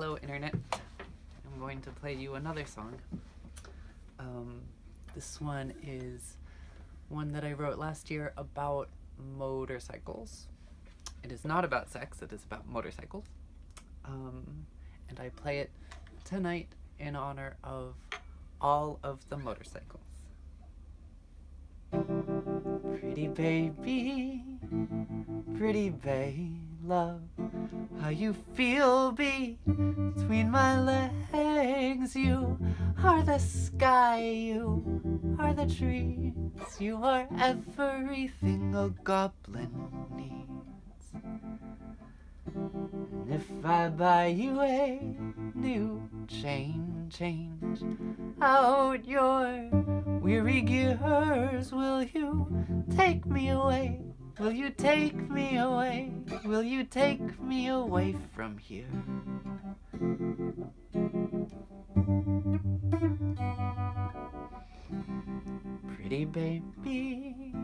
Hello, Internet. I'm going to play you another song. Um, this one is one that I wrote last year about motorcycles. It is not about sex, it is about motorcycles. Um, and I play it tonight in honor of all of the motorcycles. Pretty baby, pretty babe, love how you feel between my legs. You are the sky, you are the trees, you are everything a goblin needs. And if I buy you a new chain, change out your weary gears, will you take me away? Will you take me away? Will you take me away from here? Pretty baby,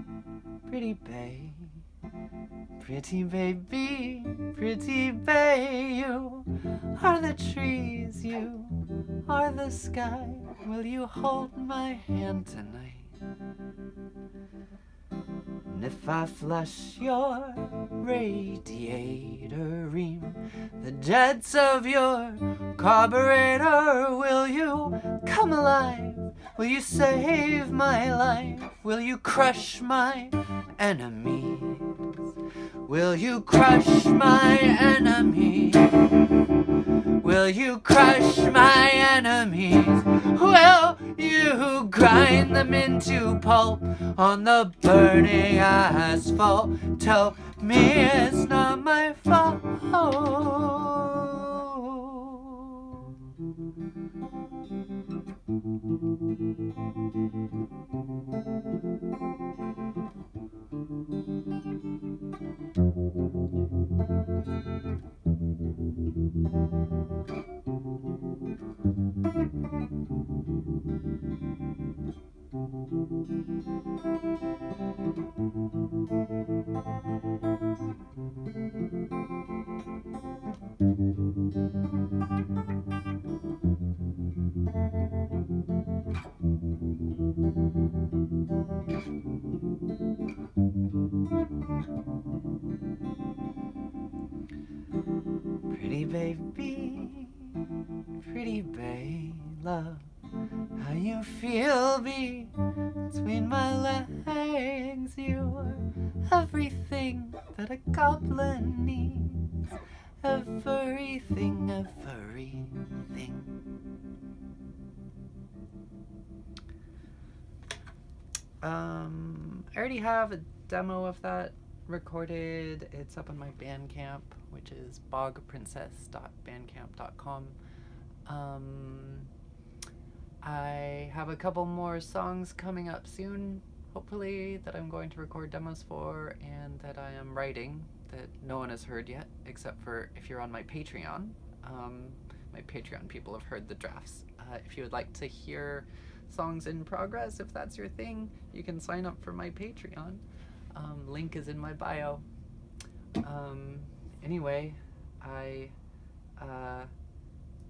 pretty babe, pretty baby, pretty babe, you are the trees, you are the sky. Will you hold my hand tonight? If I flush your radiator ream, the jets of your carburetor, will you come alive? Will you save my life? Will you crush my enemies? Will you crush my enemies? Will you crush my enemies? Will you grind them into pulp on the burning asphalt? Tell me it's not my fault. Baby, pretty babe, love how you feel between my legs. You are everything that a goblin needs. Everything, everything. Um, I already have a demo of that recorded. It's up on my Bandcamp, which is bogprincess.bandcamp.com. Um, I have a couple more songs coming up soon, hopefully, that I'm going to record demos for and that I am writing that no one has heard yet, except for if you're on my Patreon. Um, my Patreon people have heard the drafts. Uh, if you would like to hear songs in progress, if that's your thing, you can sign up for my Patreon. Um, link is in my bio. Um, anyway, I uh,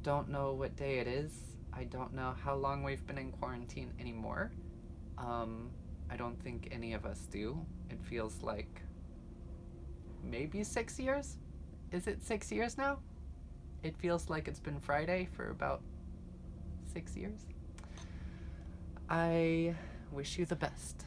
don't know what day it is. I don't know how long we've been in quarantine anymore. Um, I don't think any of us do. It feels like maybe six years? Is it six years now? It feels like it's been Friday for about six years. I wish you the best.